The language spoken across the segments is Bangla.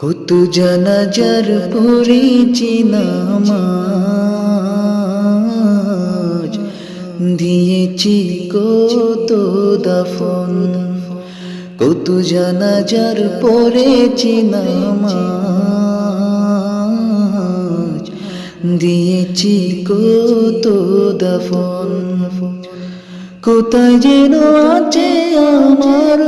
কত জানাজার পড়েছি নামাজ দিয়েছি কত দাফন, কত জানাজার পড়েছি নামাজ দিয়েছি কত দাফন, কোথায় যেন আছে আমার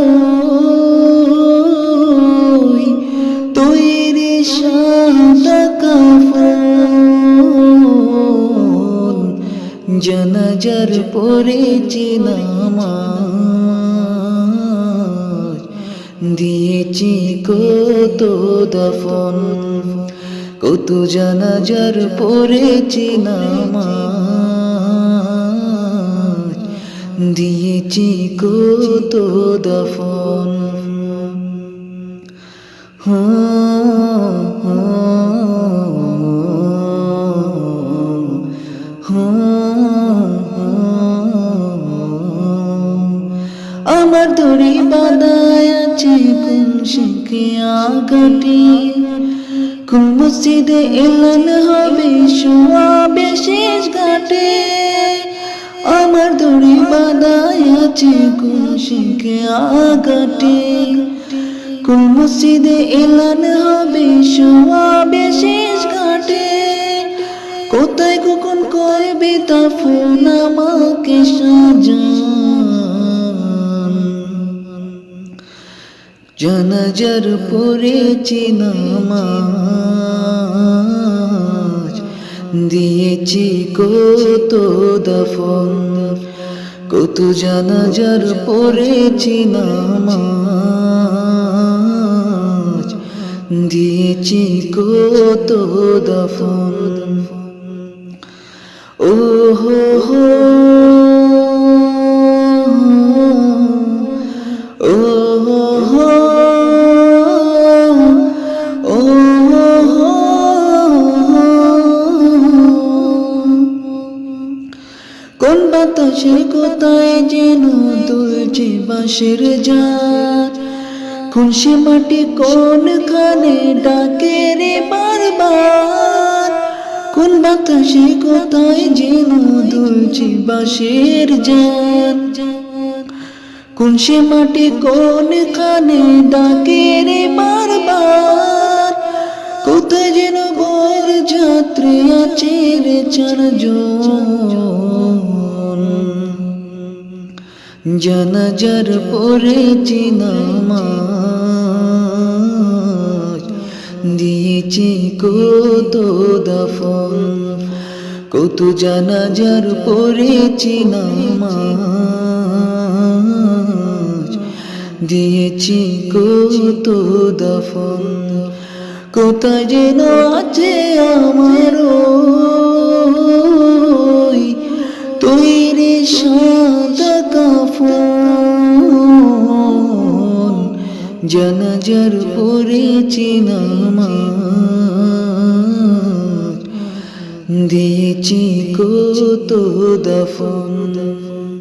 জানাজার পড়েছি নামাজ। দিয়েছি কত দফন কত জানাজার পড়েছি নামাজ। দিয়েছি কত দফন। আমার দড়ি বাদায় আছে কোন শিখে আগাটি। কোন মসজিদে এলান হবে শোয়া বিশেষ ঘাটে। আমার দড়ি বাদায় আছে কোন শিখে আগাটি। কোন মসজিদে এলান হবে শোয়া বিশেষ ঘাটে। কোথায় কখন করবে তা ফোন আমাকে সাজান জানাজার পড়েছি নামাজ। দিয়েছি কত দফন, কত জানাজার পড়েছি নামাজ। দিয়েছি কত দফন। ও হো হো বাতাসে কোথায় যেন দুলছে বাঁশের যার কোন মাটি কোন খানে ডাকে রে বারবার? কোন বাতাসে কোথায় যেন দুলছে বাঁশের যার কোন মাটি কোন খানে ডাকে রে বারবার? কোথায় যেন বর যাত্রী আছে রে চারজন? জানাজার পড়েছি নামাজ। দিয়েছি কত দফন, কত জানাজার পড়েছি নামাজ। দিয়েছি কত দফন, কোথায় যেন আছে আমার জানাজার পড়েছি নামাজ। দিয়েছি কত দফন।